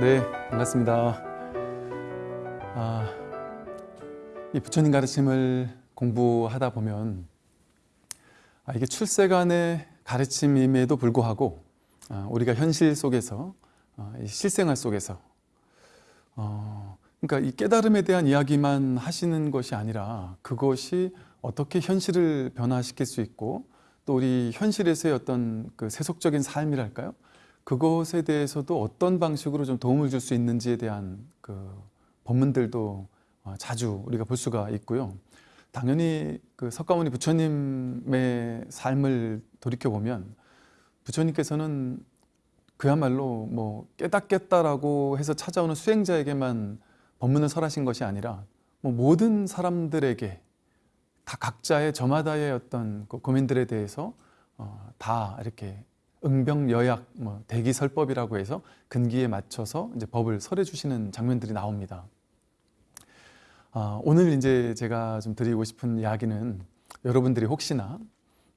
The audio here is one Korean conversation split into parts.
네, 반갑습니다. 아, 이 부처님 가르침을 공부하다 보면 아, 이게 출세간의 가르침임에도 불구하고 아, 우리가 현실 속에서 아, 이 실생활 속에서 어, 그러니까 이 깨달음에 대한 이야기만 하시는 것이 아니라 그것이 어떻게 현실을 변화시킬 수 있고 또 우리 현실에서의 어떤 그 세속적인 삶이랄까요? 그것에 대해서도 어떤 방식으로 좀 도움을 줄 수 있는지에 대한 그 법문들도 어, 자주 우리가 볼 수가 있고요. 당연히 그 석가모니 부처님의 삶을 돌이켜 보면 부처님께서는 그야말로 뭐 깨닫겠다라고 해서 찾아오는 수행자에게만 법문을 설하신 것이 아니라 뭐 모든 사람들에게 다 각자의 저마다의 어떤 그 고민들에 대해서 어, 다 이렇게 응병여약 뭐 대기설법이라고 해서 근기에 맞춰서 이제 법을 설해 주시는 장면들이 나옵니다. 아, 오늘 이제 제가 좀 드리고 싶은 이야기는 여러분들이 혹시나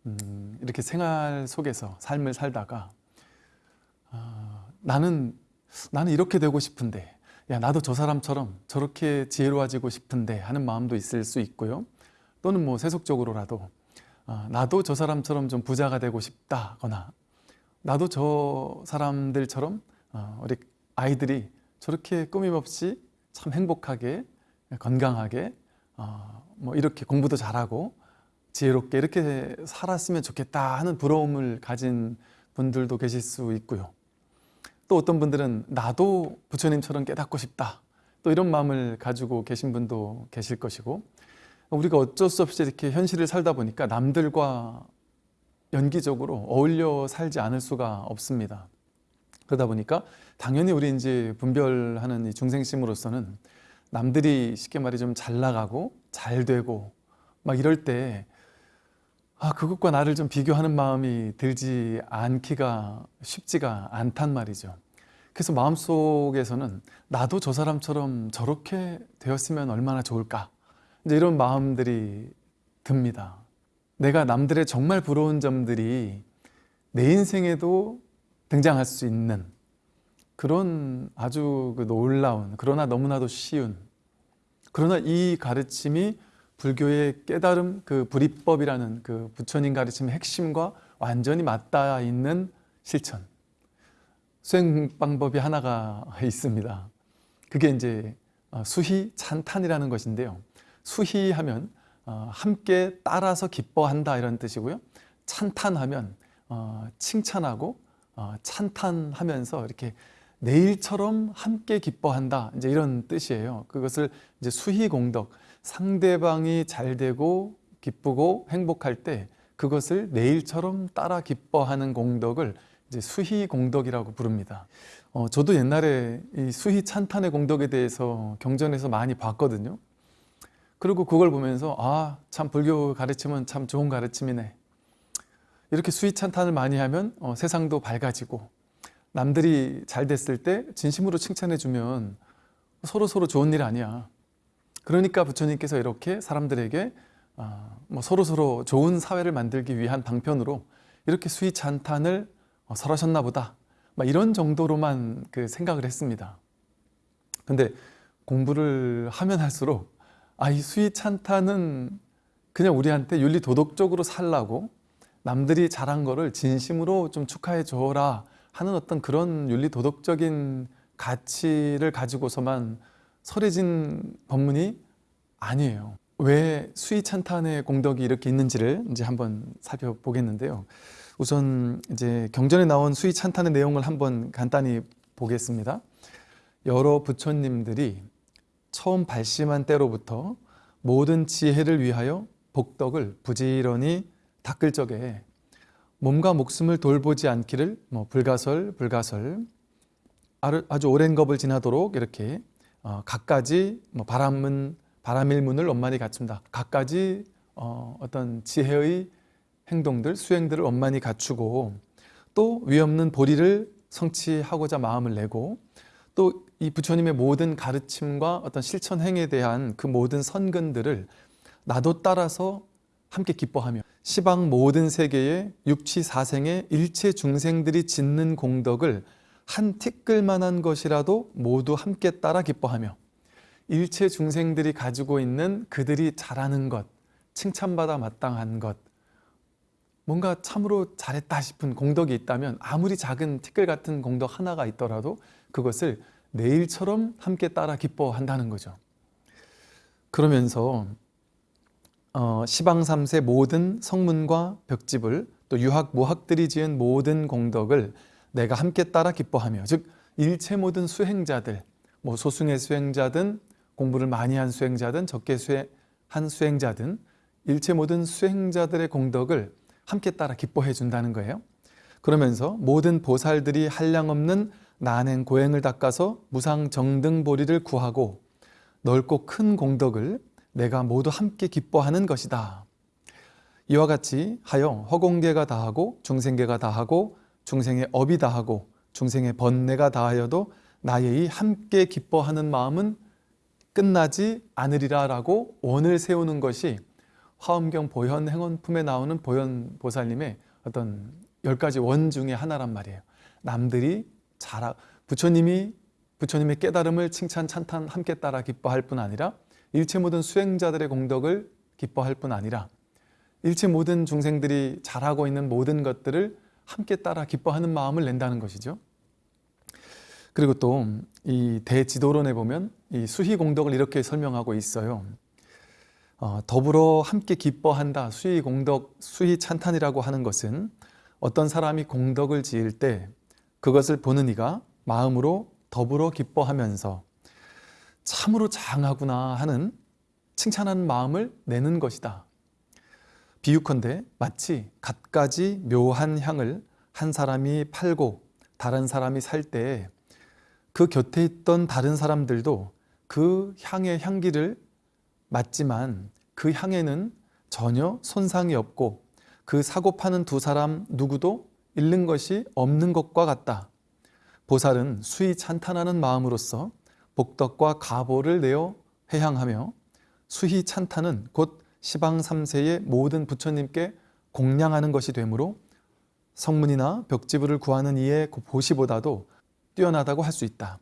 음, 이렇게 생활 속에서 삶을 살다가 아, 나는 나는 이렇게 되고 싶은데 야 나도 저 사람처럼 저렇게 지혜로워지고 싶은데 하는 마음도 있을 수 있고요. 또는 뭐 세속적으로라도 아, 나도 저 사람처럼 좀 부자가 되고 싶다거나 나도 저 사람들처럼 어, 우리 아이들이 저렇게 꾸밈없이 참 행복하게 건강하게 어, 뭐 이렇게 공부도 잘하고 지혜롭게 이렇게 살았으면 좋겠다 하는 부러움을 가진 분들도 계실 수 있고요. 또 어떤 분들은 나도 부처님처럼 깨닫고 싶다. 또 이런 마음을 가지고 계신 분도 계실 것이고 우리가 어쩔 수 없이 이렇게 현실을 살다 보니까 남들과 연기적으로 어울려 살지 않을 수가 없습니다. 그러다 보니까 당연히 우리 이제 분별하는 이 중생심으로서는 남들이 쉽게 말해 좀 잘 나가고 잘 되고 막 이럴 때 아, 그것과 나를 좀 비교하는 마음이 들지 않기가 쉽지가 않단 말이죠. 그래서 마음속에서는 나도 저 사람처럼 저렇게 되었으면 얼마나 좋을까 이제 이런 마음들이 듭니다. 내가 남들의 정말 부러운 점들이 내 인생에도 등장할 수 있는 그런 아주 그 놀라운 그러나 너무나도 쉬운 그러나 이 가르침이 불교의 깨달음 그 불이법이라는 그 부처님 가르침의 핵심과 완전히 맞닿아 있는 실천 수행 방법이 하나가 있습니다. 그게 이제 어, 수희 찬탄이라는 것인데요. 수희 하면 어, 함께 따라서 기뻐한다 이런 뜻이고요. 찬탄하면 어, 칭찬하고 어, 찬탄하면서 이렇게 내일처럼 함께 기뻐한다 이제 이런 뜻이에요. 그것을 이제 수희공덕 상대방이 잘 되고 기쁘고 행복할 때 그것을 내일처럼 따라 기뻐하는 공덕을 이제 수희 공덕이라고 부릅니다. 어, 저도 옛날에 이 수희 찬탄의 공덕에 대해서 경전에서 많이 봤거든요. 그리고 그걸 보면서 아 참 불교 가르침은 참 좋은 가르침이네. 이렇게 수위찬탄을 많이 하면 어, 세상도 밝아지고 남들이 잘 됐을 때 진심으로 칭찬해 주면 서로 서로 좋은 일 아니야. 그러니까 부처님께서 이렇게 사람들에게 어, 뭐 서로 서로 좋은 사회를 만들기 위한 방편으로 이렇게 수위찬탄을 어, 설하셨나 보다. 막 이런 정도로만 그 생각을 했습니다. 근데 공부를 하면 할수록 아, 이 수위 찬탄은 그냥 우리한테 윤리 도덕적으로 살라고 남들이 잘한 거를 진심으로 좀 축하해 줘라 하는 어떤 그런 윤리 도덕적인 가치를 가지고서만 설해진 법문이 아니에요. 왜 수위 찬탄의 공덕이 이렇게 있는지를 이제 한번 살펴보겠는데요. 우선 이제 경전에 나온 수위 찬탄의 내용을 한번 간단히 보겠습니다. 여러 부처님들이 처음 발심한 때로부터 모든 지혜를 위하여 복덕을 부지런히 닦을 적에 몸과 목숨을 돌보지 않기를 뭐 불가설 불가설 아주 오랜 겁을 지나도록 이렇게 어, 각가지 뭐 바람은 바람일문을 원만히 갖춘다. 각가지 어, 어떤 지혜의 행동들 수행들을 원만히 갖추고 또 위없는 보리를 성취하고자 마음을 내고 또 이 부처님의 모든 가르침과 어떤 실천 행에 대한 그 모든 선근들을 나도 따라서 함께 기뻐하며 시방 모든 세계의 육치 사생의 일체 중생들이 짓는 공덕을 한 티끌만한 것이라도 모두 함께 따라 기뻐하며 일체 중생들이 가지고 있는 그들이 잘하는 것, 칭찬받아 마땅한 것, 뭔가 참으로 잘했다 싶은 공덕이 있다면 아무리 작은 티끌 같은 공덕 하나가 있더라도 그것을 내일처럼 함께 따라 기뻐한다는 거죠. 그러면서 어, 시방삼세 모든 성문과 벽집을 또 유학 모학들이 지은 모든 공덕을 내가 함께 따라 기뻐하며 즉 일체 모든 수행자들 뭐 소승의 수행자든 공부를 많이 한 수행자든 적게 수행한 수행자든 일체 모든 수행자들의 공덕을 함께 따라 기뻐해 준다는 거예요. 그러면서 모든 보살들이 한량없는 난행 고행을 닦아서 무상 정등 보리를 구하고 넓고 큰 공덕을 내가 모두 함께 기뻐하는 것이다. 이와 같이 하여 허공계가 다하고 중생계가 다하고 중생의 업이 다하고 중생의 번뇌가 다하여도 나의 함께 기뻐하는 마음은 끝나지 않으리라 라고 원을 세우는 것이 화엄경 보현 행원품에 나오는 보현 보살님의 어떤 열 가지 원 중에 하나란 말이에요. 남들이 잘 부처님이 부처님의 깨달음을 칭찬 찬탄 함께 따라 기뻐할 뿐 아니라 일체 모든 수행자들의 공덕을 기뻐할 뿐 아니라 일체 모든 중생들이 잘하고 있는 모든 것들을 함께 따라 기뻐하는 마음을 낸다는 것이죠. 그리고 또 이 대지도론에 보면 이 수희 공덕을 이렇게 설명하고 있어요. 어, 더불어 함께 기뻐한다. 수희 공덕, 수희 찬탄이라고 하는 것은 어떤 사람이 공덕을 지을 때 그것을 보는 이가 마음으로 더불어 기뻐하면서 참으로 장하구나 하는 칭찬하는 마음을 내는 것이다. 비유컨대 마치 갖가지 묘한 향을 한 사람이 팔고 다른 사람이 살때그 곁에 있던 다른 사람들도 그 향의 향기를 맡지만 그 향에는 전혀 손상이 없고 그 사고 파는 두 사람 누구도 잃는 것이 없는 것과 같다. 보살은 수위 찬탄하는 마음으로서 복덕과 가보를 내어 회향하며 수희 찬탄은 곧 시방 3세의 모든 부처님께 공양하는 것이 되므로 성문이나 벽지부를 구하는 이의 보시보다도 뛰어나다고 할 수 있다.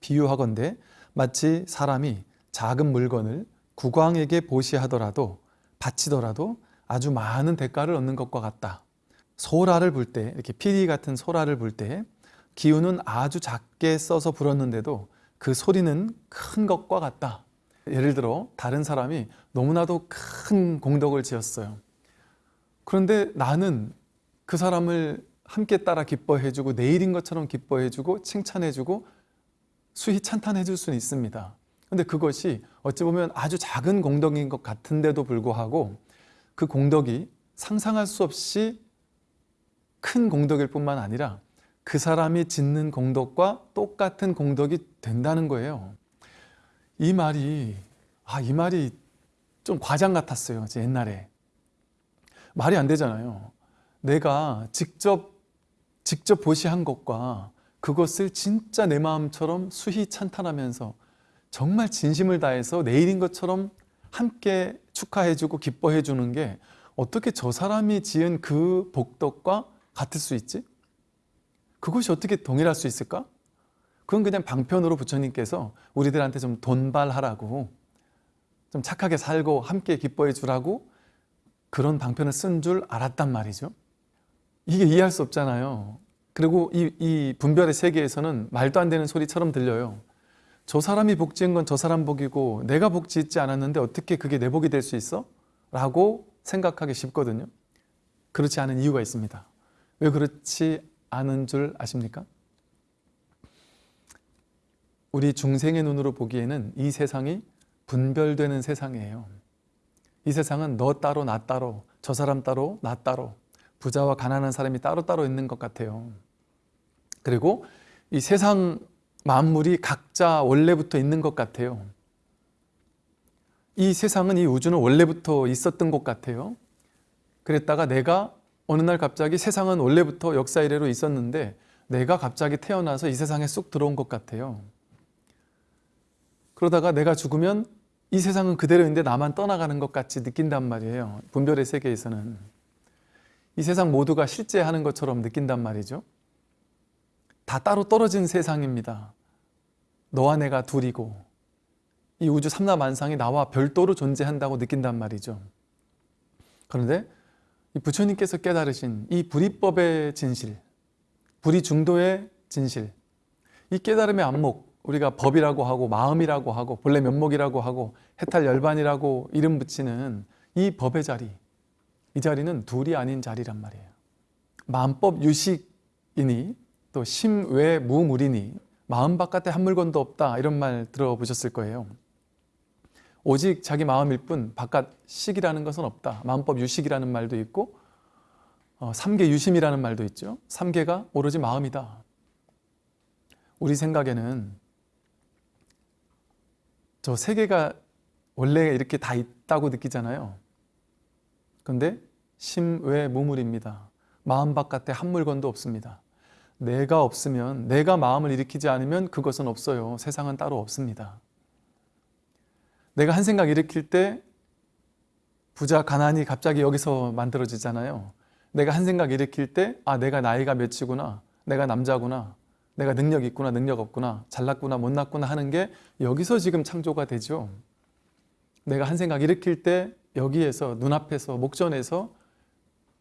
비유하건대 마치 사람이 작은 물건을 국왕에게 보시하더라도 바치더라도 아주 많은 대가를 얻는 것과 같다. 소라를 불 때 이렇게 피리 같은 소라를 불 때 기운은 아주 작게 써서 불었는데도 그 소리는 큰 것과 같다. 예를 들어 다른 사람이 너무나도 큰 공덕을 지었어요. 그런데 나는 그 사람을 함께 따라 기뻐해주고 내일인 것처럼 기뻐해주고 칭찬해주고 수희 찬탄해줄 수는 있습니다. 근데 그것이 어찌 보면 아주 작은 공덕인 것 같은데도 불구하고 그 공덕이 상상할 수 없이 큰 공덕일 뿐만 아니라 그 사람이 짓는 공덕과 똑같은 공덕이 된다는 거예요. 이 말이 아, 이 말이 좀 과장 같았어요. 제 옛날에. 말이 안 되잖아요. 내가 직접 직접 보시한 것과 그것을 진짜 내 마음처럼 수희 찬탄하면서 정말 진심을 다해서 내일인 것처럼 함께 축하해주고 기뻐해주는 게 어떻게 저 사람이 지은 그 복덕과 같을 수 있지? 그것이 어떻게 동일할 수 있을까? 그건 그냥 방편으로 부처님께서 우리들한테 좀 돈발하라고 좀 착하게 살고 함께 기뻐해 주라고 그런 방편을 쓴 줄 알았단 말이죠. 이게 이해할 수 없잖아요. 그리고 이, 이 분별의 세계에서는 말도 안 되는 소리처럼 들려요. 저 사람이 복 지은 건저 사람 복이고 내가 복 짓지 않았는데 어떻게 그게 내 복이 될 수 있어? 라고 생각하기 쉽거든요. 그렇지 않은 이유가 있습니다. 왜 그렇지 않은 줄 아십니까? 우리 중생의 눈으로 보기에는 이 세상이 분별되는 세상이에요. 이 세상은 너 따로 나 따로 저 사람 따로 나 따로 부자와 가난한 사람이 따로따로 있는 것 같아요. 그리고 이 세상 만물이 각자 원래부터 있는 것 같아요. 이 세상은 이 우주는 원래부터 있었던 것 같아요. 그랬다가 내가 어느 날 갑자기 세상은 원래부터 역사 이래로 있었는데 내가 갑자기 태어나서 이 세상에 쑥 들어온 것 같아요. 그러다가 내가 죽으면 이 세상은 그대로 있는데 나만 떠나가는 것 같이 느낀단 말이에요. 분별의 세계에서는. 이 세상 모두가 실제하는 것처럼 느낀단 말이죠. 다 따로 떨어진 세상입니다. 너와 내가 둘이고 이 우주 삼라만상이 나와 별도로 존재한다고 느낀단 말이죠. 그런데 이 부처님께서 깨달으신 이 불이법의 진실, 불이 중도의 진실, 이 깨달음의 안목, 우리가 법이라고 하고 마음이라고 하고 본래 면목이라고 하고 해탈 열반이라고 이름 붙이는 이 법의 자리, 이 자리는 둘이 아닌 자리란 말이에요. 마음법 유식이니 또 심외 무물이니 마음 바깥에 한 물건도 없다 이런 말 들어보셨을 거예요. 오직 자기 마음일 뿐 바깥 식이라는 것은 없다. 마음법 유식이라는 말도 있고 어, 삼계 유심이라는 말도 있죠. 삼계가 오로지 마음이다. 우리 생각에는 저 세계가 원래 이렇게 다 있다고 느끼잖아요. 근데 심외 무물입니다. 마음 바깥에 한 물건도 없습니다. 내가 없으면 내가 마음을 일으키지 않으면 그것은 없어요. 세상은 따로 없습니다. 내가 한 생각 일으킬 때 부자 가난이 갑자기 여기서 만들어지잖아요. 내가 한 생각 일으킬 때 아 내가 나이가 몇이구나 내가 남자구나 내가 능력 있구나 능력 없구나 잘났구나 못났구나 하는 게 여기서 지금 창조가 되죠. 내가 한 생각 일으킬 때 여기에서 눈앞에서 목전에서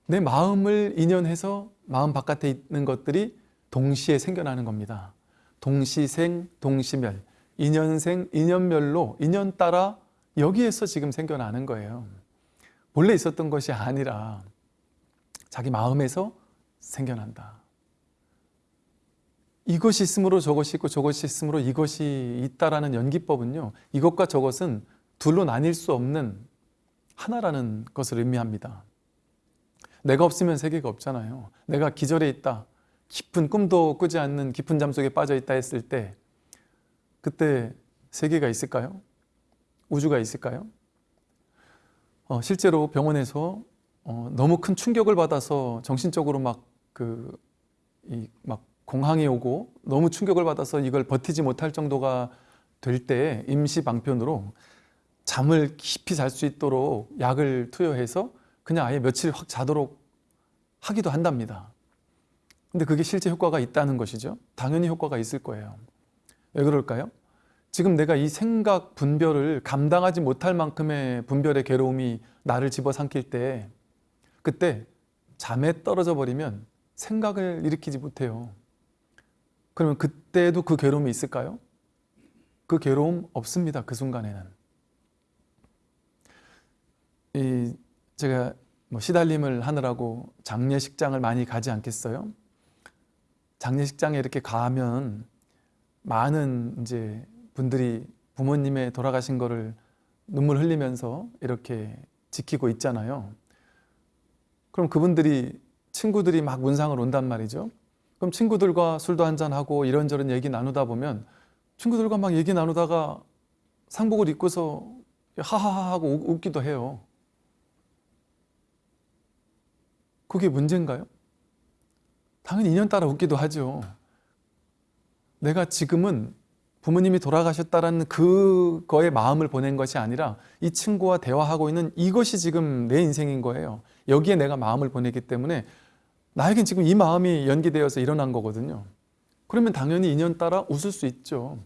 내 마음을 인연해서 마음 바깥에 있는 것들이 동시에 생겨나는 겁니다. 동시생, 동시멸, 인연생, 인연멸로 인연 따라 여기에서 지금 생겨나는 거예요. 본래 있었던 것이 아니라 자기 마음에서 생겨난다. 이것이 있으므로 저것이 있고 저것이 있으므로 이것이 있다라는 연기법은요. 이것과 저것은 둘로 나뉠 수 없는 하나라는 것을 의미합니다. 내가 없으면 세계가 없잖아요. 내가 기절해 있다. 깊은 꿈도 꾸지 않는 깊은 잠 속에 빠져 있다 했을 때 그때 세계가 있을까요? 우주가 있을까요? 어, 실제로 병원에서 어, 너무 큰 충격을 받아서 정신적으로 막 그 이 막 공황이 오고 너무 충격을 받아서 이걸 버티지 못할 정도가 될 때 임시 방편으로 잠을 깊이 잘 수 있도록 약을 투여해서 그냥 아예 며칠 확 자도록 하기도 한답니다. 근데 그게 실제 효과가 있다는 것이죠. 당연히 효과가 있을 거예요. 왜 그럴까요? 지금 내가 이 생각 분별을 감당하지 못할 만큼의 분별의 괴로움이 나를 집어삼킬 때 그때 잠에 떨어져 버리면 생각을 일으키지 못해요. 그러면 그때도 그 괴로움이 있을까요? 그 괴로움 없습니다. 그 순간에는. 이 제가 뭐 시달림을 하느라고 장례식장을 많이 가지 않겠어요? 장례식장에 이렇게 가면 많은 이제 분들이 부모님의 돌아가신 거를 눈물 흘리면서 이렇게 지키고 있잖아요. 그럼 그분들이 친구들이 막 문상을 온단 말이죠. 그럼 친구들과 술도 한잔하고 이런저런 얘기 나누다 보면 친구들과 막 얘기 나누다가 상복을 입고서 하하하 하고 웃기도 해요. 그게 문제인가요? 당연히 인연 따라 웃기도 하죠. 내가 지금은 부모님이 돌아가셨다라는 그거에 마음을 보낸 것이 아니라 이 친구와 대화하고 있는 이것이 지금 내 인생인 거예요. 여기에 내가 마음을 보내기 때문에 나에겐 지금 이 마음이 연기되어서 일어난 거거든요. 그러면 당연히 인연 따라 웃을 수 있죠.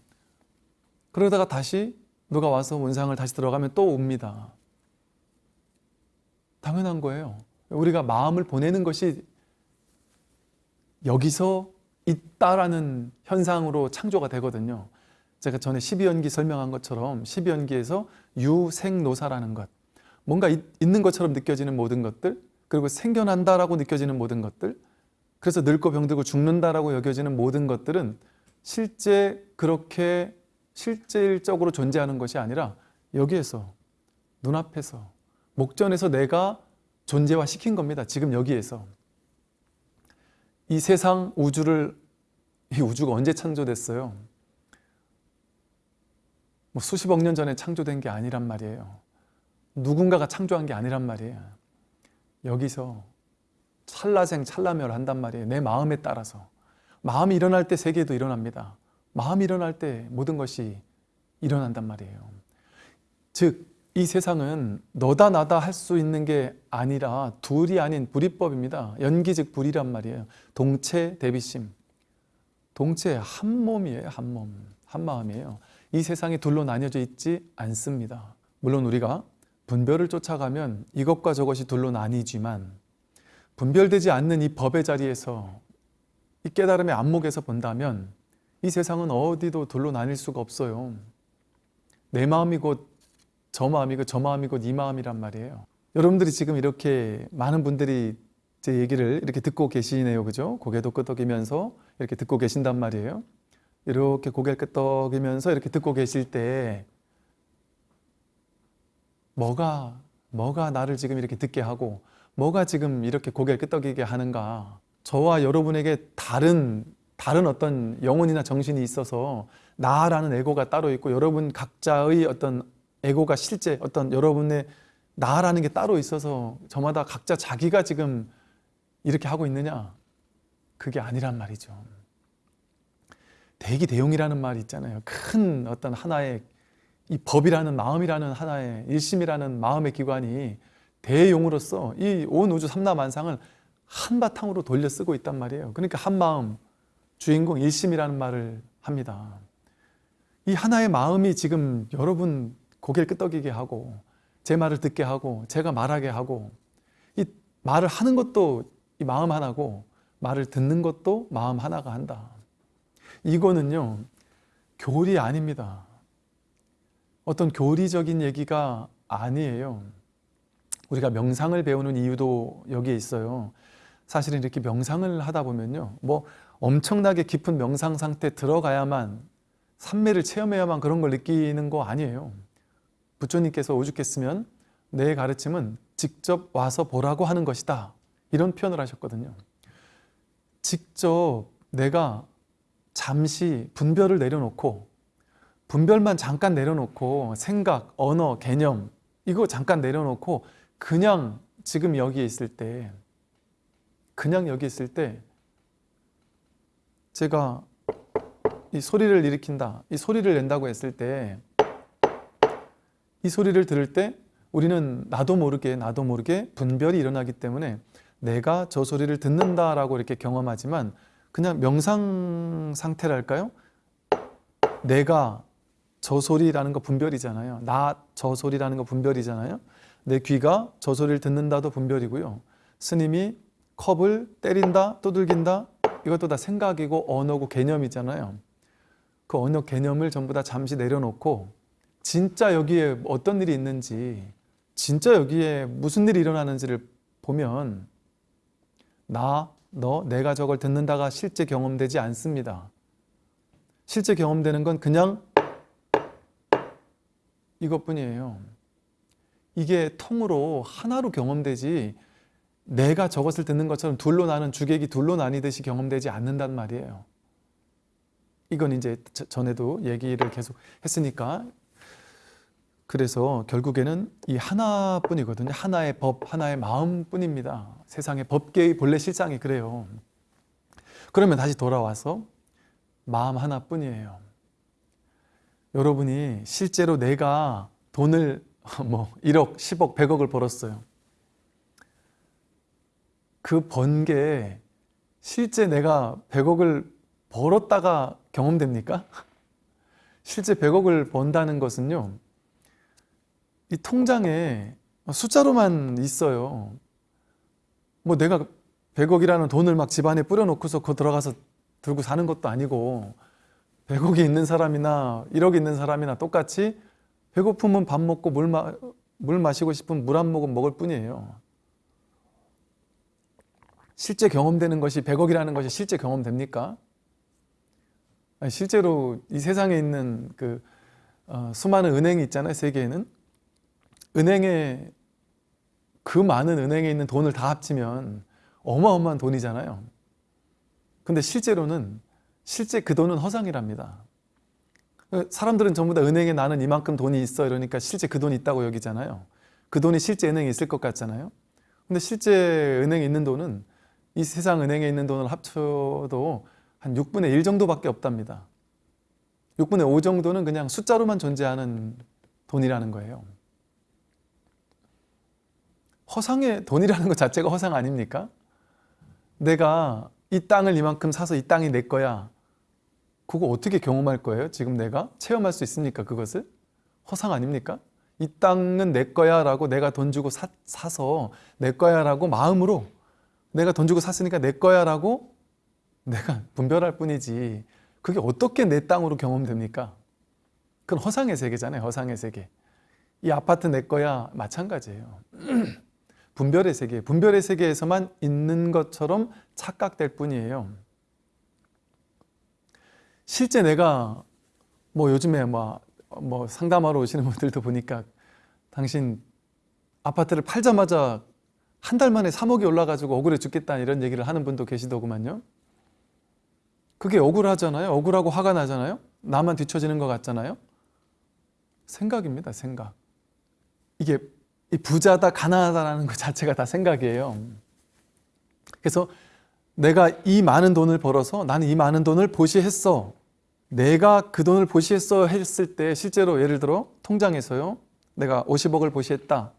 그러다가 다시 누가 와서 문상을 다시 들어가면 또 웁니다. 당연한 거예요. 우리가 마음을 보내는 것이 여기서 있다라는 현상으로 창조가 되거든요. 제가 전에 12연기 설명한 것처럼 12연기에서 유생노사라는 것 뭔가 있, 는 것처럼 느껴지는 모든 것들 그리고 생겨난다라고 느껴지는 모든 것들 그래서 늙고 병들고 죽는다라고 여겨지는 모든 것들은 실제 그렇게 실질적으로 존재하는 것이 아니라 여기에서 눈앞에서 목전에서 내가 존재화 시킨 겁니다. 지금 여기에서 이 세상 우주를 이 우주가 언제 창조됐어요? 뭐 수십억 년 전에 창조된 게 아니란 말이에요. 누군가가 창조한 게 아니란 말이에요. 여기서 찰나생 찰나멸 한단 말이에요. 내 마음에 따라서. 마음이 일어날 때 세계도 일어납니다. 마음이 일어날 때 모든 것이 일어난단 말이에요. 즉, 이 세상은 너다 나다 할 수 있는 게 아니라 둘이 아닌 불이법입니다. 연기 즉 불이란 말이에요. 동체 대비심. 동체 한 몸이에요. 한 몸. 한 마음이에요. 이 세상이 둘로 나뉘어져 있지 않습니다. 물론 우리가 분별을 쫓아가면 이것과 저것이 둘로 나뉘지만 분별되지 않는 이 법의 자리에서 이 깨달음의 안목에서 본다면 이 세상은 어디도 둘로 나뉠 수가 없어요. 내 마음이 곧 저 마음이 고 저 마음이 곧이 마음이란 말이에요. 여러분들이 지금 이렇게 많은 분들이 제 얘기를 이렇게 듣고 계시네요. 그죠? 고개도 끄덕이면서 이렇게 듣고 계신단 말이에요. 이렇게 고개를 끄덕이면서 이렇게 듣고 계실 때 뭐가 뭐가 나를 지금 이렇게 듣게 하고 뭐가 지금 이렇게 고개를 끄덕이게 하는가? 저와 여러분에게 다른 다른 어떤 영혼이나 정신이 있어서 나라는 에고가 따로 있고 여러분 각자의 어떤 에고가 실제 어떤 여러분의 나라는 게 따로 있어서 저마다 각자 자기가 지금 이렇게 하고 있느냐? 그게 아니란 말이죠. 대기 대용이라는 말이 있잖아요. 큰 어떤 하나의 이 법이라는 마음이라는 하나의 일심이라는 마음의 기관이 대용으로서 이 온 우주 삼라만상을 한바탕으로 돌려 쓰고 있단 말이에요. 그러니까 한마음, 주인공 일심이라는 말을 합니다. 이 하나의 마음이 지금 여러분 고개를 끄덕이게 하고 제 말을 듣게 하고 제가 말하게 하고 이 말을 하는 것도 이 마음 하나고 말을 듣는 것도 마음 하나가 한다. 이거는요 교리 아닙니다. 어떤 교리적인 얘기가 아니에요. 우리가 명상을 배우는 이유도 여기에 있어요. 사실은 이렇게 명상을 하다 보면요. 뭐 엄청나게 깊은 명상 상태 들어가야만 삼매를 체험해야만 그런 걸 느끼는 거 아니에요. 부처님께서 오죽했으면 내 가르침은 직접 와서 보라고 하는 것이다. 이런 표현을 하셨거든요. 직접 내가 잠시 분별을 내려놓고 분별만 잠깐 내려놓고 생각, 언어, 개념 이거 잠깐 내려놓고 그냥 지금 여기에 있을 때 그냥 여기 있을 때 제가 이 소리를 일으킨다 이 소리를 낸다고 했을 때 이 소리를 들을 때 우리는 나도 모르게 나도 모르게 분별이 일어나기 때문에 내가 저 소리를 듣는다라고 이렇게 경험하지만 그냥 명상 상태랄까요? 내가 저 소리라는 거 분별이잖아요. 나 저 소리라는 거 분별이잖아요. 내 귀가 저 소리를 듣는다도 분별이고요. 스님이 컵을 때린다, 두들긴다 이것도 다 생각이고 언어고 개념이잖아요. 그 언어 개념을 전부 다 잠시 내려놓고 진짜 여기에 어떤 일이 있는지 진짜 여기에 무슨 일이 일어나는지를 보면 나, 너, 내가 저걸 듣는다가 실제 경험되지 않습니다. 실제 경험되는 건 그냥 이것뿐이에요. 이게 통으로 하나로 경험되지 내가 저것을 듣는 것처럼 둘로 나는 주객이 둘로 나뉘듯이 경험되지 않는단 말이에요. 이건 이제 전에도 얘기를 계속 했으니까 그래서 결국에는 이 하나뿐이거든요. 하나의 법, 하나의 마음뿐입니다. 세상의 법계의 본래 실상이 그래요. 그러면 다시 돌아와서 마음 하나뿐이에요. 여러분이 실제로 내가 돈을 뭐 1억, 10억, 100억을 벌었어요. 그 번게 실제 내가 100억을 벌었다가 경험됩니까? 실제 100억을 번다는 것은요. 이 통장에 숫자로만 있어요. 뭐 내가 100억이라는 돈을 막 집안에 뿌려놓고서 그 들어가서 들고 사는 것도 아니고 100억이 있는 사람이나 1억 있는 사람이나 똑같이 배고프면 밥 먹고 물, 마, 물 마시고 싶으면 물한 모금 먹을 뿐이에요. 실제 경험되는 것이 100억이라는 것이 실제 경험됩니까? 실제로 이 세상에 있는 그 어, 수많은 은행이 있잖아요. 세계에는. 은행에 그 많은 은행에 있는 돈을 다 합치면 어마어마한 돈이잖아요. 근데 실제로는 실제 그 돈은 허상이랍니다. 사람들은 전부 다 은행에 나는 이만큼 돈이 있어 이러니까 실제 그 돈이 있다고 여기잖아요. 그 돈이 실제 은행에 있을 것 같잖아요. 근데 실제 은행에 있는 돈은 이 세상 은행에 있는 돈을 합쳐도 한 6분의 1 정도밖에 없답니다. 6분의 5 정도는 그냥 숫자로만 존재하는 돈이라는 거예요. 허상의 돈이라는 것 자체가 허상 아닙니까? 내가 이 땅을 이만큼 사서 이 땅이 내 거야. 그거 어떻게 경험할 거예요? 지금 내가 체험할 수 있습니까? 그것을 허상 아닙니까? 이 땅은 내 거야 라고 내가 돈 주고 사, 사서 내 거야 라고 마음으로 내가 돈 주고 샀으니까 내 거야 라고 내가 분별할 뿐이지 그게 어떻게 내 땅으로 경험됩니까? 그건 허상의 세계잖아요. 허상의 세계. 이 아파트 내 거야 마찬가지예요. 분별의 세계, 분별의 세계에서만 있는 것처럼 착각될 뿐이에요. 실제 내가 뭐 요즘에 뭐, 뭐 상담하러 오시는 분들도 보니까 당신 아파트를 팔자마자 한 달 만에 3억이 올라가지고 억울해 죽겠다 이런 얘기를 하는 분도 계시더구만요. 그게 억울하잖아요. 억울하고 화가 나잖아요. 나만 뒤처지는 것 같잖아요. 생각입니다. 생각. 이게 이 부자다 가난하다라는 것 자체가 다 생각이에요. 그래서 내가 이 많은 돈을 벌어서 나는 이 많은 돈을 보시했어. 내가 그 돈을 보시했어 했을 때 실제로 예를 들어 통장에서요. 내가 50억을 보시했다.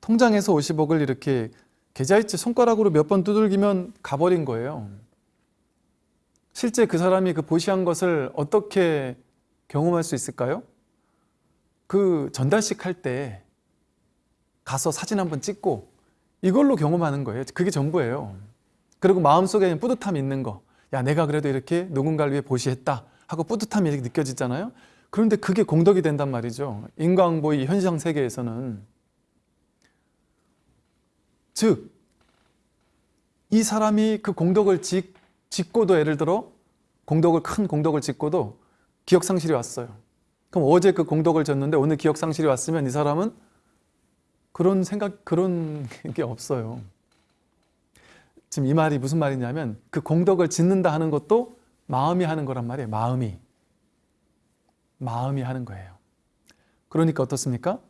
통장에서 50억을 이렇게 계좌이체 손가락으로 몇 번 두들기면 가버린 거예요. 실제 그 사람이 그 보시한 것을 어떻게 경험할 수 있을까요? 그 전달식 할 때 가서 사진 한번 찍고 이걸로 경험하는 거예요. 그게 전부예요. 그리고 마음속에 뿌듯함이 있는 거. 야, 내가 그래도 이렇게 누군가를 위해 보시했다 하고 뿌듯함이 이렇게 느껴지잖아요. 그런데 그게 공덕이 된단 말이죠. 인광보이 현상 세계에서는. 즉, 이 사람이 그 공덕을 짓, 짓고도 예를 들어 공덕을 큰 공덕을 짓고도 기억 상실이 왔어요. 그럼 어제 그 공덕을 졌는데 오늘 기억 상실이 왔으면 이 사람은 그런 생각 그런 게 없어요. 지금 이 말이 무슨 말이냐면 그 공덕을 짓는다 하는 것도 마음이 하는 거란 말이에요. 마음이 마음이 하는 거예요. 그러니까 어떻습니까?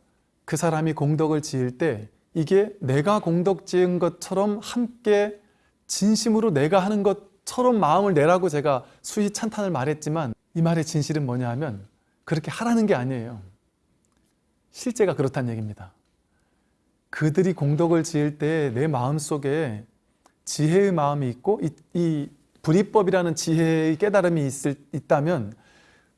그 사람이 공덕을 지을 때 이게 내가 공덕 지은 것처럼 함께 진심으로 내가 하는 것처럼 마음을 내라고 제가 수희 찬탄을 말했지만 이 말의 진실은 뭐냐 하면 그렇게 하라는 게 아니에요. 실제가 그렇다는 얘기입니다. 그들이 공덕을 지을 때 내 마음속에 지혜의 마음이 있고 이, 이 불이법이라는 지혜의 깨달음이 있을, 있다면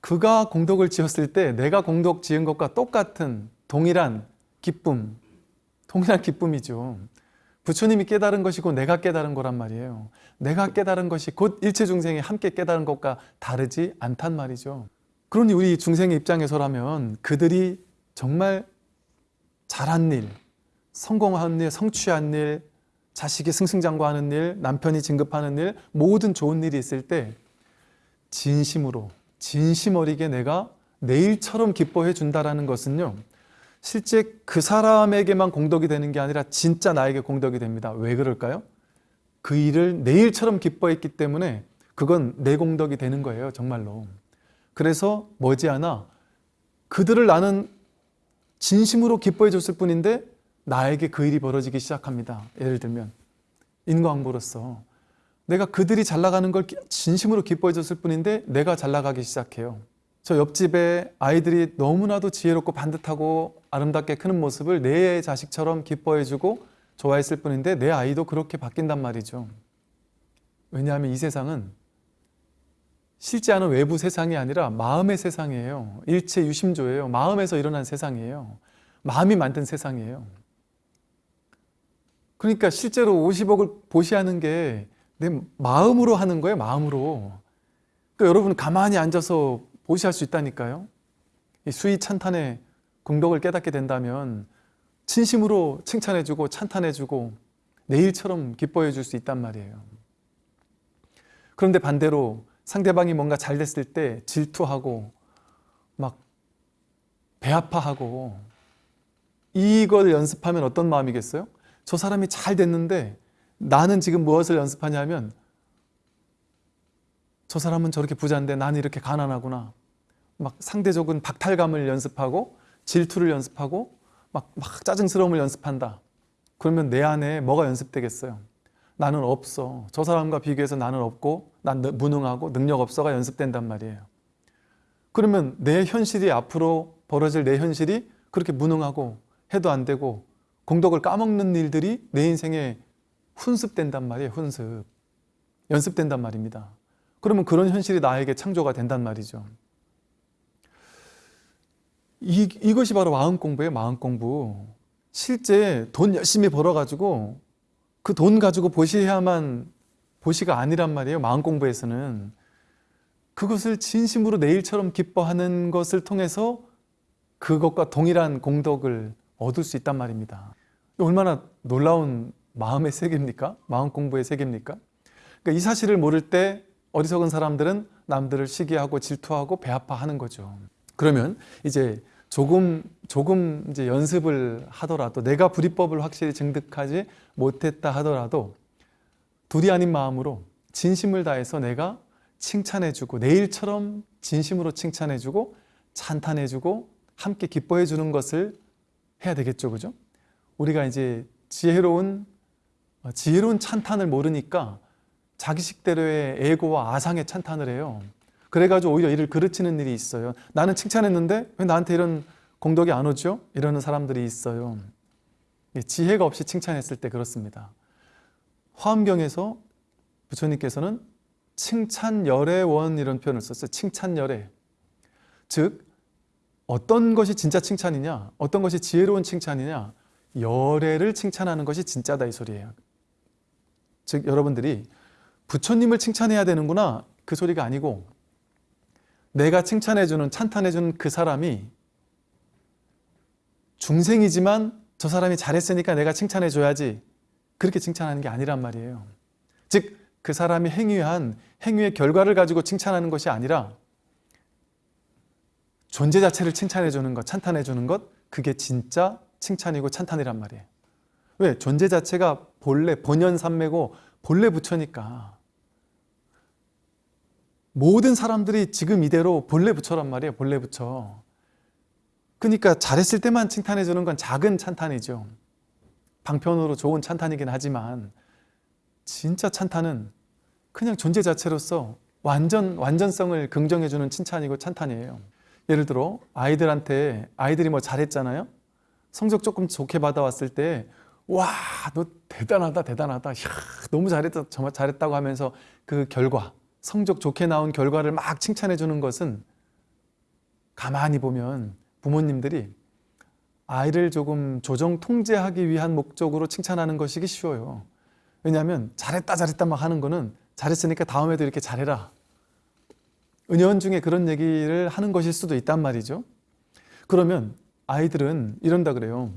그가 공덕을 지었을 때 내가 공덕 지은 것과 똑같은 동일한 기쁨, 동일한 기쁨이죠. 부처님이 깨달은 것이고 내가 깨달은 거란 말이에요. 내가 깨달은 것이 곧 일체 중생이 함께 깨달은 것과 다르지 않단 말이죠. 그러니 우리 중생의 입장에서라면 그들이 정말 잘한 일, 성공한 일, 성취한 일, 자식이 승승장구하는 일, 남편이 진급하는 일, 모든 좋은 일이 있을 때 진심으로, 진심 어리게 내가 내일처럼 기뻐해 준다라는 것은요. 실제 그 사람에게만 공덕이 되는 게 아니라 진짜 나에게 공덕이 됩니다. 왜 그럴까요? 그 일을 내일처럼 기뻐했기 때문에 그건 내 공덕이 되는 거예요. 정말로. 그래서 머지않아 그들을 나는 진심으로 기뻐해 줬을 뿐인데 나에게 그 일이 벌어지기 시작합니다. 예를 들면 인과응보로서 내가 그들이 잘 나가는 걸 진심으로 기뻐해 줬을 뿐인데 내가 잘 나가기 시작해요. 저 옆집에 아이들이 너무나도 지혜롭고 반듯하고 아름답게 크는 모습을 내 자식처럼 기뻐해 주고 좋아했을 뿐인데 내 아이도 그렇게 바뀐단 말이죠. 왜냐하면 이 세상은 실제 하는 외부 세상이 아니라 마음의 세상이에요. 일체 유심조예요. 마음에서 일어난 세상이에요. 마음이 만든 세상이에요. 그러니까 실제로 50억을 보시하는 게 내 마음으로 하는 거예요. 마음으로. 그러니까 여러분 가만히 앉아서 보시할 수 있다니까요. 이 수위 찬탄의 공덕을 깨닫게 된다면 진심으로 칭찬해주고 찬탄해주고 내일처럼 기뻐해 줄 수 있단 말이에요. 그런데 반대로 상대방이 뭔가 잘 됐을 때 질투하고 막 배아파하고 이걸 연습하면 어떤 마음이겠어요? 저 사람이 잘 됐는데 나는 지금 무엇을 연습하냐면 저 사람은 저렇게 부자인데 나는 이렇게 가난하구나. 막 상대적인 박탈감을 연습하고 질투를 연습하고 막, 막 짜증스러움을 연습한다. 그러면 내 안에 뭐가 연습되겠어요? 나는 없어. 저 사람과 비교해서 나는 없고 난 무능하고 능력 없어가 연습된단 말이에요. 그러면 내 현실이 앞으로 벌어질 내 현실이 그렇게 무능하고 해도 안 되고 공덕을 까먹는 일들이 내 인생에 훈습된단 말이에요. 훈습. 연습된단 말입니다. 그러면 그런 현실이 나에게 창조가 된단 말이죠. 이, 이것이 바로 마음 공부예요, 마음 공부. 실제 돈 열심히 벌어가지고 그 돈 가지고 보시해야만 보시가 아니란 말이에요, 마음 공부에서는. 그것을 진심으로 내 일처럼 기뻐하는 것을 통해서 그것과 동일한 공덕을 얻을 수 있단 말입니다. 얼마나 놀라운 마음의 세계입니까? 마음 공부의 세계입니까? 그러니까 이 사실을 모를 때 어리석은 사람들은 남들을 시기하고 질투하고 배아파하는 거죠. 그러면 이제 조금 조금 이제 연습을 하더라도 내가 불이법을 확실히 증득하지 못했다 하더라도 둘이 아닌 마음으로 진심을 다해서 내가 칭찬해주고 내일처럼 진심으로 칭찬해주고 찬탄해주고 함께 기뻐해주는 것을 해야 되겠죠, 그죠? 우리가 이제 지혜로운 어, 지혜로운 찬탄을 모르니까 자기식대로의 에고와 아상의 찬탄을 해요. 그래가지고 오히려 이를 그르치는 일이 있어요. 나는 칭찬했는데 왜 나한테 이런 공덕이 안 오죠? 이러는 사람들이 있어요. 지혜가 없이 칭찬했을 때 그렇습니다. 화엄경에서 부처님께서는 칭찬열애원 이런 표현을 썼어요. 칭찬열애. 즉 어떤 것이 진짜 칭찬이냐 어떤 것이 지혜로운 칭찬이냐 열애를 칭찬하는 것이 진짜다 이 소리예요. 즉 여러분들이 부처님을 칭찬해야 되는구나 그 소리가 아니고 내가 칭찬해주는 찬탄해주는 그 사람이 중생이지만 저 사람이 잘했으니까 내가 칭찬해줘야지 그렇게 칭찬하는 게 아니란 말이에요 즉 그 사람이 행위한 행위의 결과를 가지고 칭찬하는 것이 아니라 존재 자체를 칭찬해주는 것, 찬탄해주는 것 그게 진짜 칭찬이고 찬탄이란 말이에요 왜? 존재 자체가 본래 본연산매고 본래 부처니까 모든 사람들이 지금 이대로 본래 부처란 말이에요. 본래 부처. 그러니까 잘했을 때만 칭찬해 주는 건 작은 찬탄이죠. 방편으로 좋은 찬탄이긴 하지만 진짜 찬탄은 그냥 존재 자체로서 완전 완전성을 긍정해 주는 칭찬이고 찬탄이에요. 예를 들어 아이들한테 아이들이 뭐 잘했잖아요. 성적 조금 좋게 받아왔을 때 와, 너 대단하다, 대단하다. 이야, 너무 잘했다, 정말 잘했다고 하면서 그 결과 성적 좋게 나온 결과를 막 칭찬해 주는 것은 가만히 보면 부모님들이 아이를 조금 조정 통제하기 위한 목적으로 칭찬하는 것이기 쉬워요. 왜냐하면 잘했다 잘했다 막 하는 거는 잘했으니까 다음에도 이렇게 잘해라. 은연 중에 그런 얘기를 하는 것일 수도 있단 말이죠. 그러면 아이들은 이런다 그래요.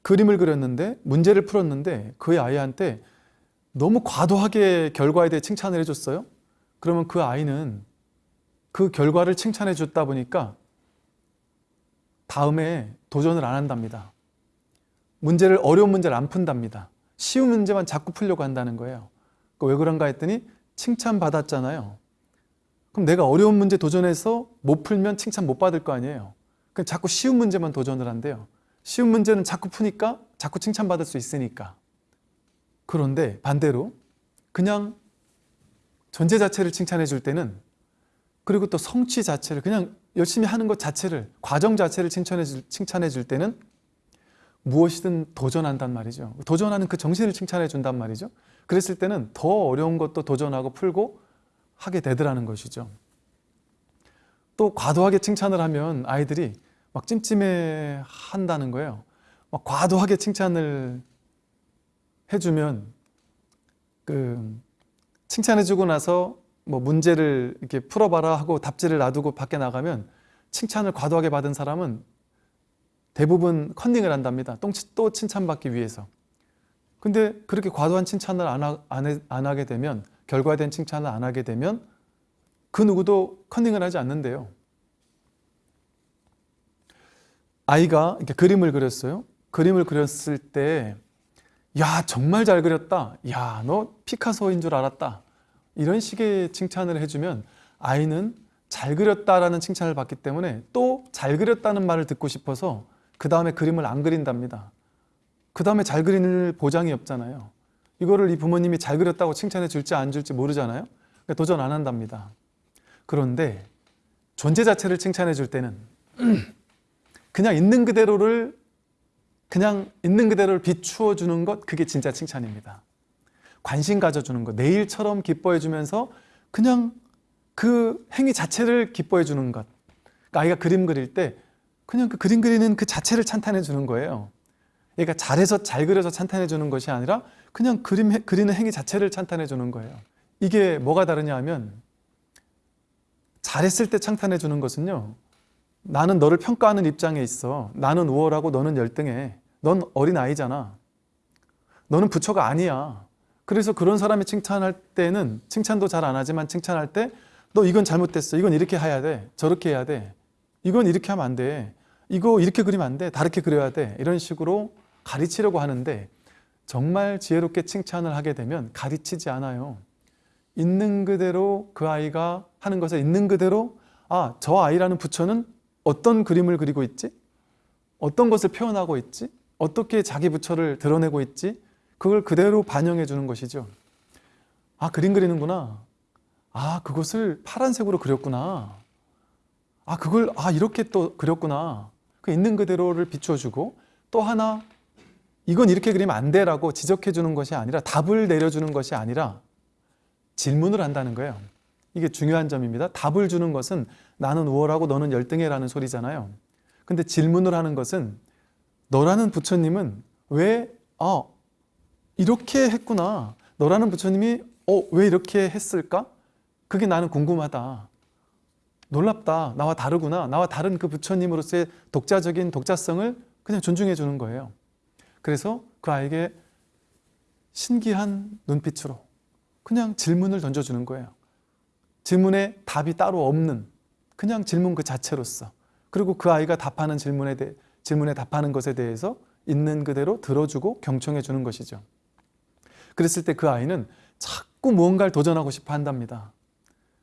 그림을 그렸는데 문제를 풀었는데 그 아이한테 너무 과도하게 결과에 대해 칭찬을 해줬어요. 그러면 그 아이는 그 결과를 칭찬해 줬다 보니까 다음에 도전을 안 한답니다. 문제를 어려운 문제를 안 푼답니다. 쉬운 문제만 자꾸 풀려고 한다는 거예요. 왜 그런가 했더니 칭찬받았잖아요. 그럼 내가 어려운 문제 도전해서 못 풀면 칭찬 못 받을 거 아니에요. 그럼 자꾸 쉬운 문제만 도전을 한대요. 쉬운 문제는 자꾸 푸니까 자꾸 칭찬받을 수 있으니까. 그런데 반대로 그냥 존재 자체를 칭찬해 줄 때는 그리고 또 성취 자체를 그냥 열심히 하는 것 자체를 과정 자체를 칭찬해 줄, 칭찬해 줄 때는 무엇이든 도전한단 말이죠. 도전하는 그 정신을 칭찬해 준단 말이죠. 그랬을 때는 더 어려운 것도 도전하고 풀고 하게 되더라는 것이죠. 또 과도하게 칭찬을 하면 아이들이 막 찜찜해 한다는 거예요. 막 과도하게 칭찬을 해주면 그 칭찬해주고 나서 뭐 문제를 이렇게 풀어봐라 하고 답지를 놔두고 밖에 나가면 칭찬을 과도하게 받은 사람은 대부분 컨닝을 한답니다. 또 칭찬받기 위해서. 근데 그렇게 과도한 칭찬을 안, 하, 안, 해, 안 하게 되면 결과된 칭찬을 안 하게 되면 그 누구도 컨닝을 하지 않는데요. 아이가 이렇게 그림을 그렸어요. 그림을 그렸을 때 야 정말 잘 그렸다. 야 너 피카소인 줄 알았다. 이런 식의 칭찬을 해주면 아이는 잘 그렸다라는 칭찬을 받기 때문에 또 잘 그렸다는 말을 듣고 싶어서 그 다음에 그림을 안 그린답니다. 그 다음에 잘 그릴 보장이 없잖아요. 이거를 이 부모님이 잘 그렸다고 칭찬해 줄지 안 줄지 모르잖아요. 그러니까 도전 안 한답니다. 그런데 존재 자체를 칭찬해 줄 때는 그냥 있는 그대로를 그냥 있는 그대로를 비추어 주는 것 그게 진짜 칭찬입니다. 관심 가져주는 것 내일처럼 기뻐해 주면서 그냥 그 행위 자체를 기뻐해 주는 것. 그러니까 아이가 그림 그릴 때 그냥 그 그림 그리는 그 자체를 찬탄해 주는 거예요. 그러니까 잘해서 잘 그려서 찬탄해 주는 것이 아니라 그냥 그림 해- 그리는 행위 자체를 찬탄해 주는 거예요. 이게 뭐가 다르냐 하면 잘했을 때 찬탄해 주는 것은요. 나는 너를 평가하는 입장에 있어. 나는 우월하고 너는 열등해. 넌 어린 아이잖아. 너는 부처가 아니야. 그래서 그런 사람이 칭찬할 때는 칭찬도 잘 안 하지만 칭찬할 때 너 이건 잘못됐어. 이건 이렇게 해야 돼. 저렇게 해야 돼. 이건 이렇게 하면 안 돼. 이거 이렇게 그리면 안 돼. 다르게 그려야 돼. 이런 식으로 가르치려고 하는데 정말 지혜롭게 칭찬을 하게 되면 가르치지 않아요. 있는 그대로 그 아이가 하는 것을 있는 그대로 아, 저 아이라는 부처는 어떤 그림을 그리고 있지? 어떤 것을 표현하고 있지? 어떻게 자기 부처를 드러내고 있지? 그걸 그대로 반영해 주는 것이죠. 아, 그림 그리는구나. 아, 그것을 파란색으로 그렸구나. 아, 그걸 아, 이렇게 또 그렸구나. 그 있는 그대로를 비춰 주고 또 하나 이건 이렇게 그리면 안 돼 라고 지적해 주는 것이 아니라 답을 내려 주는 것이 아니라 질문을 한다는 거예요. 이게 중요한 점입니다. 답을 주는 것은 나는 우월하고 너는 열등해라는 소리잖아요. 근데 질문을 하는 것은 너라는 부처님은 왜, 아, 이렇게 했구나. 너라는 부처님이, 어, 왜 이렇게 했을까? 그게 나는 궁금하다. 놀랍다. 나와 다르구나. 나와 다른 그 부처님으로서의 독자적인 독자성을 그냥 존중해 주는 거예요. 그래서 그 아이에게 신기한 눈빛으로 그냥 질문을 던져주는 거예요. 질문에 답이 따로 없는 그냥 질문 그 자체로서 그리고 그 아이가 답하는 질문에 대해 질문에 답하는 것에 대해서 있는 그대로 들어주고 경청해 주는 것이죠. 그랬을 때 그 아이는 자꾸 무언가를 도전하고 싶어 한답니다.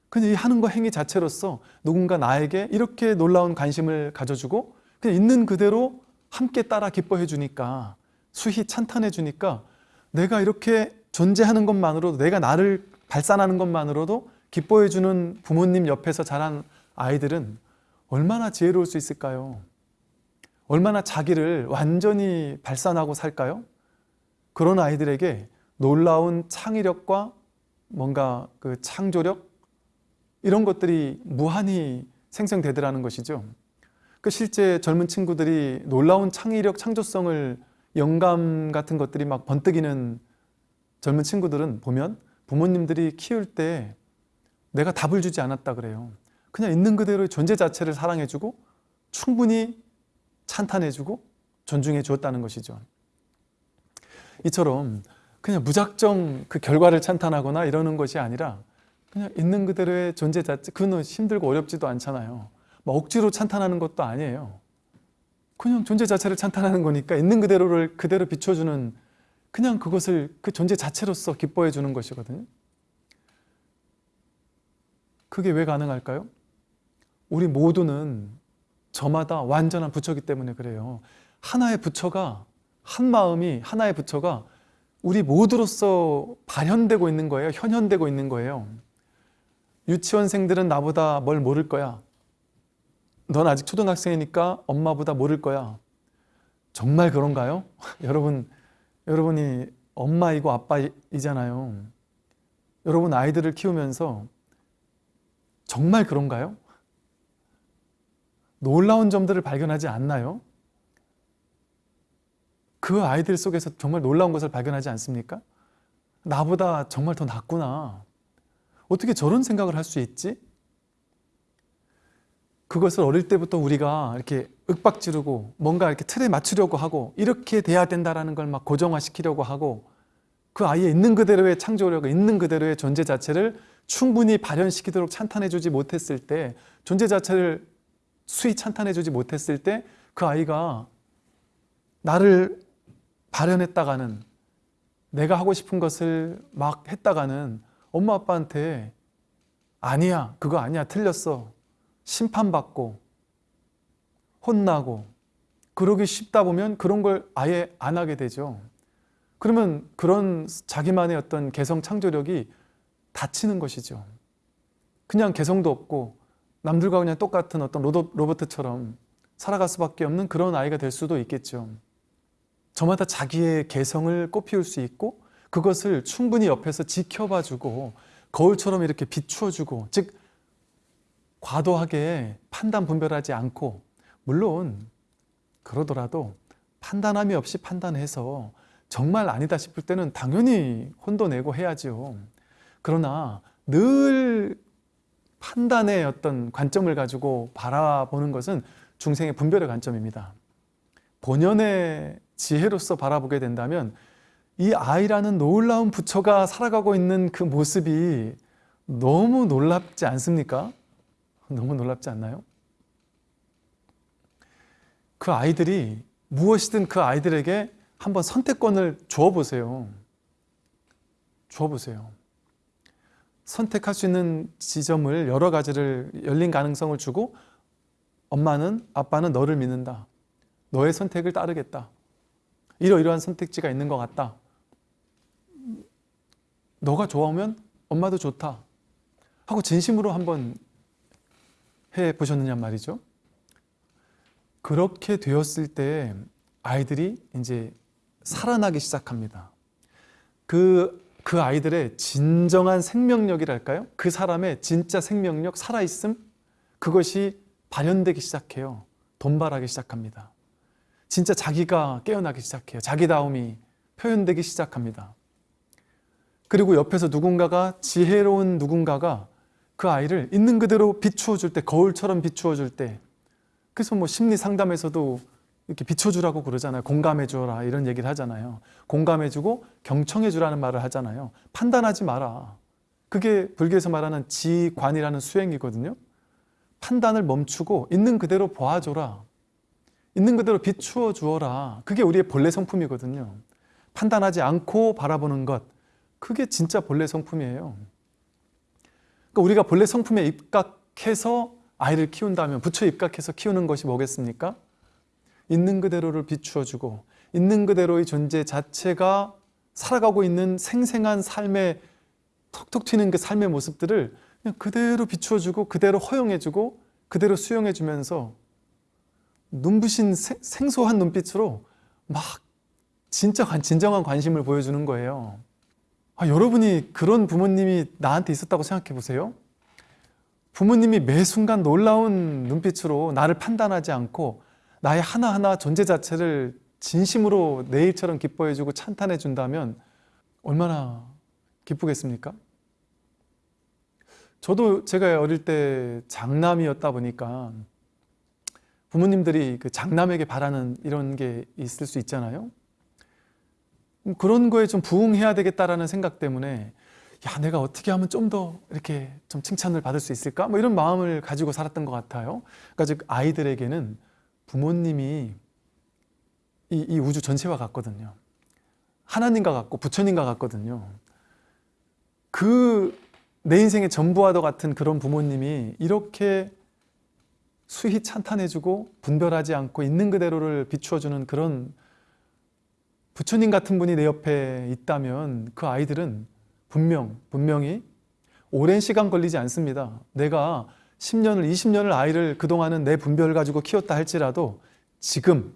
그냥 이 하는 거 행위 자체로서 누군가 나에게 이렇게 놀라운 관심을 가져주고 그냥 있는 그대로 함께 따라 기뻐해 주니까 수희 찬탄해 주니까 내가 이렇게 존재하는 것만으로도 내가 나를 발산하는 것만으로도 기뻐해 주는 부모님 옆에서 자란 아이들은 얼마나 지혜로울 수 있을까요? 얼마나 자기를 완전히 발산하고 살까요? 그런 아이들에게 놀라운 창의력과 뭔가 그 창조력 이런 것들이 무한히 생성되더라는 것이죠. 그 실제 젊은 친구들이 놀라운 창의력, 창조성을 영감 같은 것들이 막 번뜩이는 젊은 친구들은 보면 부모님들이 키울 때 내가 답을 주지 않았다 그래요. 그냥 있는 그대로의 존재 자체를 사랑해주고 충분히 찬탄해주고 존중해 주었다는 것이죠. 이처럼 그냥 무작정 그 결과를 찬탄하거나 이러는 것이 아니라 그냥 있는 그대로의 존재 자체 그는 힘들고 어렵지도 않잖아요. 막 억지로 찬탄하는 것도 아니에요. 그냥 존재 자체를 찬탄하는 거니까 있는 그대로를 그대로 비춰주는 그냥 그것을 그 존재 자체로서 기뻐해 주는 것이거든요. 그게 왜 가능할까요? 우리 모두는 저마다 완전한 부처기 때문에 그래요. 하나의 부처가 한 마음이 하나의 부처가 우리 모두로서 발현되고 있는 거예요. 현현되고 있는 거예요. 유치원생들은 나보다 뭘 모를 거야. 넌 아직 초등학생이니까 엄마보다 모를 거야. 정말 그런가요? 여러분, 여러분이 엄마이고 아빠이잖아요. 여러분 아이들을 키우면서 정말 그런가요? 놀라운 점들을 발견하지 않나요? 그 아이들 속에서 정말 놀라운 것을 발견하지 않습니까? 나보다 정말 더 낫구나. 어떻게 저런 생각을 할 수 있지? 그것을 어릴 때부터 우리가 이렇게 윽박지르고 뭔가 이렇게 틀에 맞추려고 하고 이렇게 돼야 된다라는 걸 막 고정화시키려고 하고 그 아이의 있는 그대로의 창조력을 있는 그대로의 존재 자체를 충분히 발현시키도록 찬탄해주지 못했을 때 존재 자체를 수위 찬탄해주지 못했을 때 그 아이가 나를 발현했다가는 내가 하고 싶은 것을 막 했다가는 엄마 아빠한테 아니야 그거 아니야 틀렸어 심판받고 혼나고 그러기 쉽다 보면 그런 걸 아예 안 하게 되죠. 그러면 그런 자기만의 어떤 개성 창조력이 닫히는 것이죠. 그냥 개성도 없고 남들과 그냥 똑같은 어떤 로봇, 로버트처럼 살아갈 수밖에 없는 그런 아이가 될 수도 있겠죠. 저마다 자기의 개성을 꽃피울 수 있고 그것을 충분히 옆에서 지켜봐주고 거울처럼 이렇게 비추어주고 즉 과도하게 판단 분별하지 않고 물론 그러더라도 판단함이 없이 판단해서 정말 아니다 싶을 때는 당연히 혼도 내고 해야죠. 그러나 늘 판단의 어떤 관점을 가지고 바라보는 것은 중생의 분별의 관점입니다. 본연의 지혜로서 바라보게 된다면 이 아이라는 놀라운 부처가 살아가고 있는 그 모습이 너무 놀랍지 않습니까? 너무 놀랍지 않나요? 그 아이들이 무엇이든 그 아이들에게 한번 선택권을 주어보세요. 주어보세요. 선택할 수 있는 지점을 여러 가지를 열린 가능성을 주고 엄마는 아빠는 너를 믿는다. 너의 선택을 따르겠다. 이러이러한 선택지가 있는 것 같다. 너가 좋아하면 엄마도 좋다. 하고 진심으로 한번 해 보셨느냐 말이죠. 그렇게 되었을 때 아이들이 이제 살아나기 시작합니다. 그, 그 아이들의 진정한 생명력이랄까요? 그 사람의 진짜 생명력, 살아있음? 그것이 발현되기 시작해요. 돈발하기 시작합니다. 진짜 자기가 깨어나기 시작해요. 자기다움이 표현되기 시작합니다. 그리고 옆에서 누군가가 지혜로운 누군가가 그 아이를 있는 그대로 비추어 줄 때, 거울처럼 비추어 줄 때, 그래서 뭐 심리 상담에서도 이렇게 비춰주라고 그러잖아요. 공감해 주라 이런 얘기를 하잖아요. 공감해 주고 경청해 주라는 말을 하잖아요. 판단하지 마라. 그게 불교에서 말하는 지관이라는 수행이거든요. 판단을 멈추고 있는 그대로 보아줘라. 있는 그대로 비추어 주어라. 그게 우리의 본래 성품이거든요. 판단하지 않고 바라보는 것. 그게 진짜 본래 성품이에요. 그러니까 우리가 본래 성품에 입각해서 아이를 키운다면 부처에 입각해서 키우는 것이 뭐겠습니까? 있는 그대로를 비추어주고 있는 그대로의 존재 자체가 살아가고 있는 생생한 삶의 톡톡 튀는 그 삶의 모습들을 그냥 그대로 비추어주고 그대로 허용해주고 그대로 수용해주면서 눈부신 생소한 눈빛으로 막 진짜 진정한 관심을 보여주는 거예요. 아, 여러분이 그런 부모님이 나한테 있었다고 생각해 보세요. 부모님이 매 순간 놀라운 눈빛으로 나를 판단하지 않고 나의 하나하나 존재 자체를 진심으로 내 일처럼 기뻐해주고 찬탄해준다면 얼마나 기쁘겠습니까? 저도 제가 어릴 때 장남이었다 보니까 부모님들이 그 장남에게 바라는 이런 게 있을 수 있잖아요. 그런 거에 좀 부응해야 되겠다라는 생각 때문에 야 내가 어떻게 하면 좀 더 이렇게 좀 칭찬을 받을 수 있을까? 뭐 이런 마음을 가지고 살았던 것 같아요. 그러니까 즉 아이들에게는 부모님이 이, 이 우주 전체와 같거든요. 하나님과 같고 부처님과 같거든요. 그 내 인생의 전부와도 같은 그런 부모님이 이렇게 수히 찬탄해주고 분별하지 않고 있는 그대로를 비추어주는 그런 부처님 같은 분이 내 옆에 있다면 그 아이들은 분명, 분명히 오랜 시간 걸리지 않습니다. 내가 10년을 20년을 아이를 그동안은 내 분별을 가지고 키웠다 할지라도 지금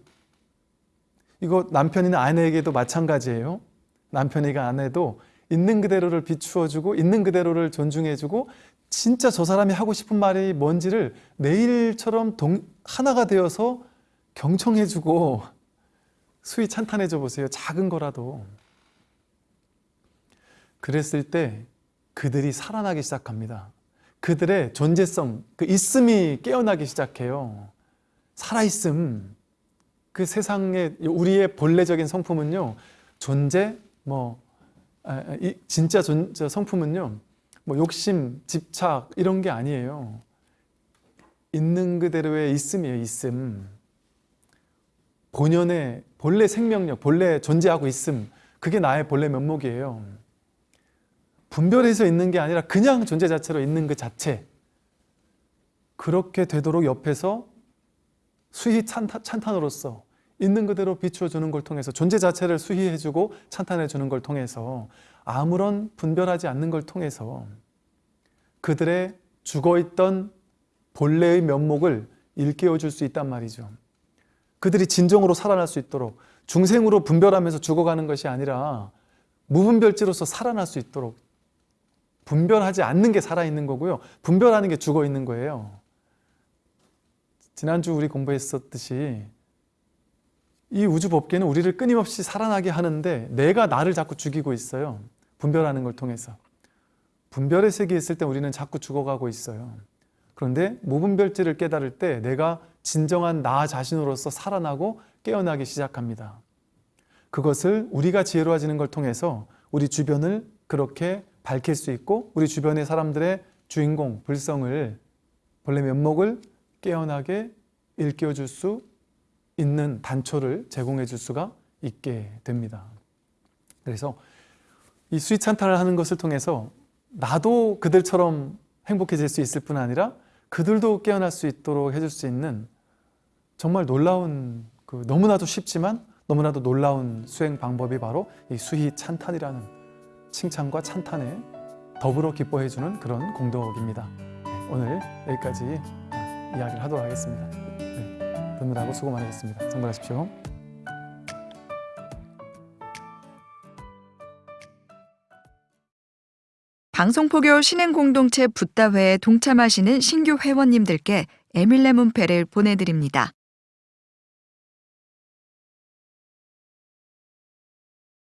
이거 남편이나 아내에게도 마찬가지예요. 남편이가 아내도 있는 그대로를 비추어주고 있는 그대로를 존중해주고 진짜 저 사람이 하고 싶은 말이 뭔지를 내일처럼 동, 하나가 되어서 경청해주고 수위 찬탄해줘 보세요. 작은 거라도. 그랬을 때 그들이 살아나기 시작합니다. 그들의 존재성, 그 있음이 깨어나기 시작해요. 살아있음. 그 세상에 우리의 본래적인 성품은요. 존재, 뭐 이, 진짜 존, 성품은요. 뭐 욕심, 집착 이런 게 아니에요. 있는 그대로의 있음이에요. 있음. 본연의 본래 생명력, 본래 존재하고 있음. 그게 나의 본래 면목이에요. 분별해서 있는 게 아니라 그냥 존재 자체로 있는 그 자체 그렇게 되도록 옆에서 수희 찬탄, 찬탄으로서 있는 그대로 비추어 주는 걸 통해서 존재 자체를 수희해 주고 찬탄해 주는 걸 통해서 아무런 분별하지 않는 걸 통해서 그들의 죽어있던 본래의 면목을 일깨워 줄 수 있단 말이죠. 그들이 진정으로 살아날 수 있도록 중생으로 분별하면서 죽어가는 것이 아니라 무분별지로서 살아날 수 있도록 분별하지 않는 게 살아있는 거고요. 분별하는 게 죽어 있는 거예요. 지난주 우리 공부했었듯이 이 우주 법계는 우리를 끊임없이 살아나게 하는데 내가 나를 자꾸 죽이고 있어요. 분별하는 걸 통해서. 분별의 세계에 있을 때 우리는 자꾸 죽어가고 있어요. 그런데 무분별지를 깨달을 때 내가 진정한 나 자신으로서 살아나고 깨어나기 시작합니다. 그것을 우리가 지혜로워지는 걸 통해서 우리 주변을 그렇게 밝힐 수 있고 우리 주변의 사람들의 주인공, 불성을 본래 면목을 깨어나게 일깨워 줄 수 있는 단초를 제공해 줄 수가 있게 됩니다. 그래서 이 수위찬탄을 하는 것을 통해서 나도 그들처럼 행복해질 수 있을 뿐 아니라 그들도 깨어날 수 있도록 해줄 수 있는 정말 놀라운 그 너무나도 쉽지만 너무나도 놀라운 수행 방법이 바로 이 수희 찬탄이라는 칭찬과 찬탄에 더불어 기뻐해주는 그런 공덕입니다. 네, 오늘 여기까지 이야기를 하도록 하겠습니다. 네, 듣느라고 수고 많으셨습니다. 성불하십시오. 방송포교 신행공동체 붓다회에 동참하시는 신규 회원님들께 에밀레 문패를 보내드립니다.